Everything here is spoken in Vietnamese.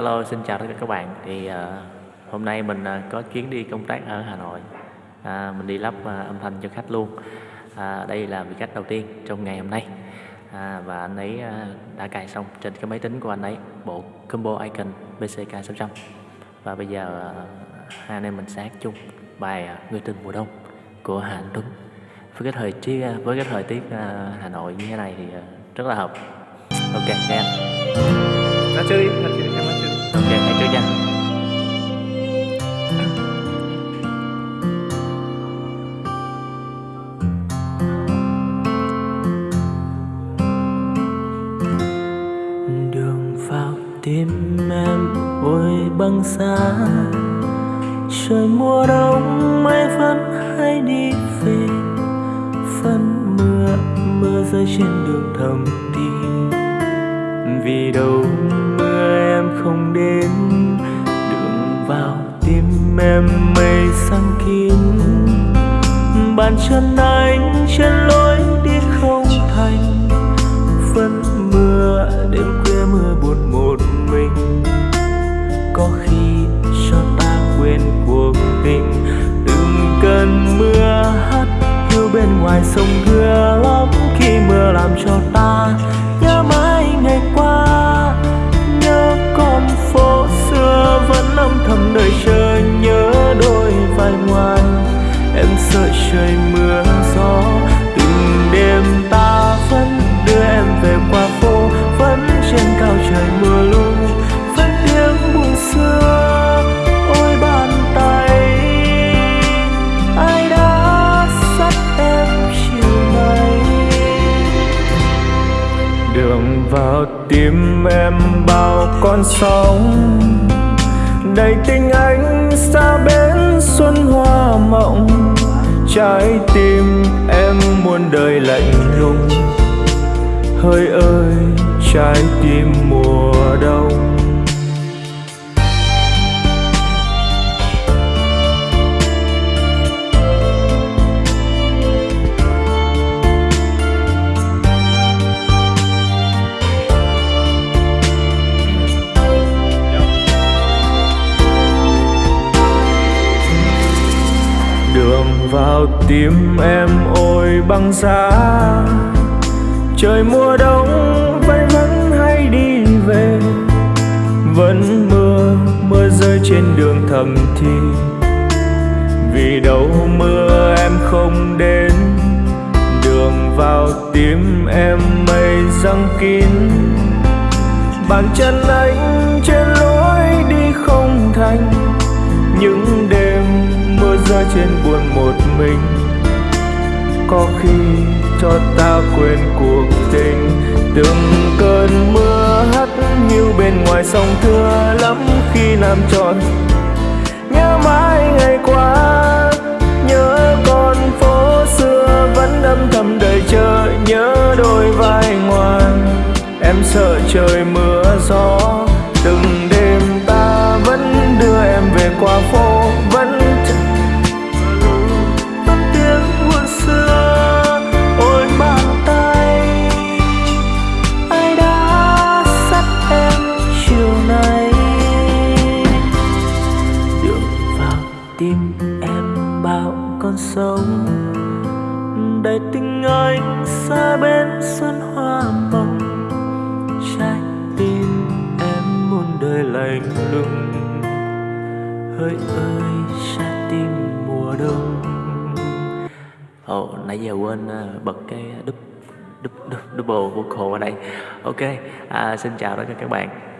Hello, xin chào tất cả các bạn. Thì, uh, hôm nay mình, uh, có chuyến đi công tác ở Hà Nội, à, mình đi lắp, uh, âm thanh cho khách luôn. À, đây là vị khách đầu tiên trong ngày hôm nay, à, và anh ấy, uh, đã cài xong trên cái máy tính của anh ấy bộ combo icon BCK600. Và bây giờ, uh, hai anh em mình sẽ hát chung bài, uh, "Người tình mùa đông" của Hà Anh Tuấn. Với cái thời tiết, với cái thời tiết, uh, Hà Nội như thế này thì, uh, rất là hợp. Ok, nghe anh. Ra chơi đi, ra chơi đi, ok ra trước nha. Đường vào tim em ôi băng giá Trời mùa đông mây vẫn hay đi về. Phân mưa, mưa rơi trên đường thầm tim. Vì đâu em mây sang kín Bàn chân anh trên lối đi không thành. Vẫn mưa, đêm khuya mưa buồn một mình. Có khi cho ta quên cuộc tình. Đừng cần mưa hắt hiu bên ngoài sông mưa lắm Khi mưa làm cho ta em sợ trời mưa gió, từng đêm ta vẫn đưa em về qua phố, vẫn trên cao trời mưa lu vẫn tiếng buồn xưa, ôi bàn tay. Ai đã dắt em chiều nay? Đường vào tim em bao con sóng, đầy tình anh xa bến xuân hoa mộng trái tim em muôn đời lạnh lùng. Hỡi ơi trái tim mùa đông. Vào tim em ôi băng giá. Trời mùa đông, vẫn vẫn hay đi về. Vẫn mưa mưa rơi trên đường thầm thì. Vì đâu mưa em không đến. Đường vào tim em mây răng kín. Bàn chân anh trên lối rơi trên buồn một mình. Có khi cho ta quên cuộc tình. Từng cơn mưa hắt hiu bên ngoài sông thưa lắm khi làm tròn. Nhớ mãi ngày qua, nhớ con phố xưa vẫn âm thầm đợi chờ, nhớ đôi vai ngoan. Em sợ trời mưa gió, từng đêm ta vẫn đưa em về qua phố con sông tình anh xa bên xuân hoa mộng trái tim em muôn đời lạnh lùng hỡi ơi trái tim mùa đông Ồ, nãy giờ quên, à, bật cái đúp đúp đúp double vocal ở đây. Ok à, xin chào tất cả các bạn.